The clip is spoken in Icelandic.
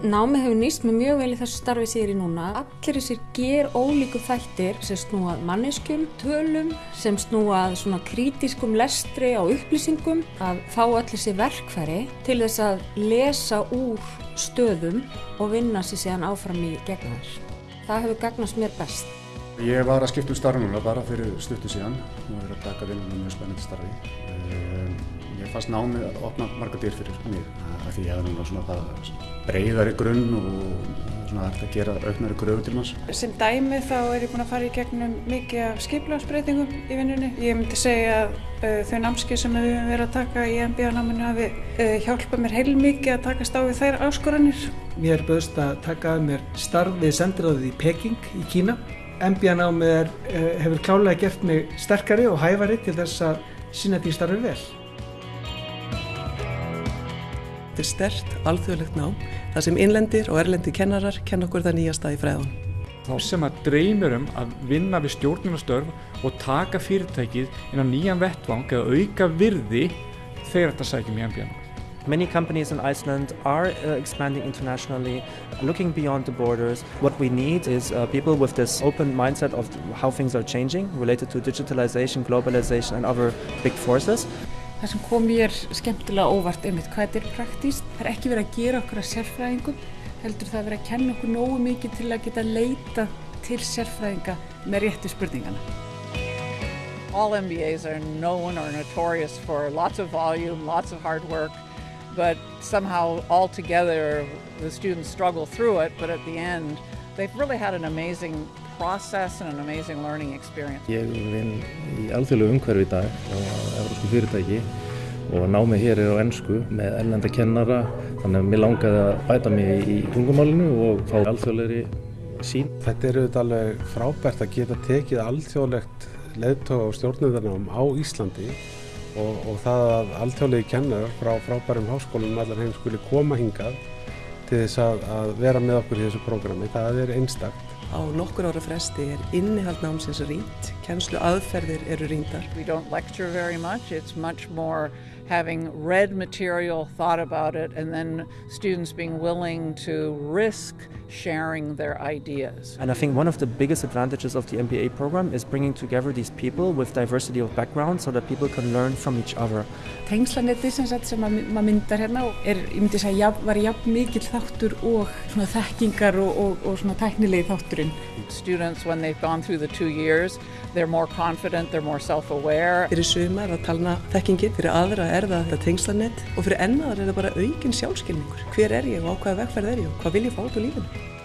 Námið hefur nýst með mjög vel í þessu starfi sér í núna. Allir þessir ger ólíku þættir sem snúað manneskjum, tölum, sem snúað svona krítiskum lestri á upplýsingum, að fá allir þessi verkfæri til þess að lesa úr stöðum og vinna sér síðan áfram í gegn þær. Það hefur gagnast mér best. Ég var að skipta um starf núna bara fyrir stuttu síðan og verið að taka vinnum með mjög spennandi starfi. Ég fannst námið að opna marga dyr fyrir mig af því ég hefði núna svona það breyðari grunn og svona hægt að gera auknari gröfu til manns. Sem dæmi þá er ég búin að fara í gegnum mikið af skiplagsbreytingum í vinnunni. Ég myndi segja að uh, þau námskið sem við höfum verið að taka í MBA-náminu hafi uh, hjálpað mér heilmikið að takast á við þær áskoranir. Mér bauðst að taka að mér starf við sendiráðið í Peking í Kína. MBA-námið uh, hefur klálega gert mig sterkari og hæfari til þess að sína því starfi vel. Er stert, alþjóðlegt nám, þar sem innlendir og erlendir kennarar kenna okkur það nýjasta í fræðun. Þá sem að dreymir um að vinna við stjórnunastörf og taka fyrirtækið inn á nýjan vettvang eða auka virði þegar þetta sækjum í MBA-námið. Many companies in Iceland are uh, expanding internationally, looking beyond the borders. What we need is uh, people with this open mindset of how things are changing related to digitalization, globalization and other big forces. Það sem kom mér skemmtilega óvart einmitt hvað þetta er praktíst. Það er ekki verið að gera okkur að sérfræðingum, heldur það að vera að kenna okkur nógu mikið til að geta leita til sérfræðinga með réttu spurningana. All MBAs are known or notorious for lots of volume, lots of hard work, but somehow all together the students struggle through it, but at the end they've really had an amazing process and an amazing learning experience. Ég vinn í alþjóðlegu umhverfi í dag á európsku fyrirtæki og námið hér er á ennsku með ellenda kennara þannig að mér langaði að bæta mig í tungumálinu og fá alþjóðlegri sín. Þetta er auðvitað alveg frábært að geta tekið alþjóðlegt leðtóa og stjórnundarnám á Íslandi og, og það að alþjóðlegi kennarar frá frábærum háskólum allar heim skuli koma hingað til þess að, að vera með okkur í þessu prógrami. Það er einstakt. Á nokkur ára fresti er innihald námsins rýnt, kennslu aðferðir eru rýndar. We don't lecture very much, it's much more having read material, thought about it, and then students being willing to risk sharing their ideas. And I think one of the biggest advantages of the MBA program is bringing together these people with diversity of background so that people can learn from each other. Tengslanetið sem, sem maður myndar hérna er, ég myndi segja, var jafn mikill þáttur og svona þekkingar og, og, og svona tæknilegi þátturinn. Students, when they've gone through the two years, they're more confident, they're more self-aware. Fyrir sumar að talna þekkingin, fyrir aðra er það þetta tengslanet og fyrir ennaðar er það bara aukinn sjálfskilningur. Hver er ég og á hvaða vegferð er ég og hvað vil ég fá út úr lífinu?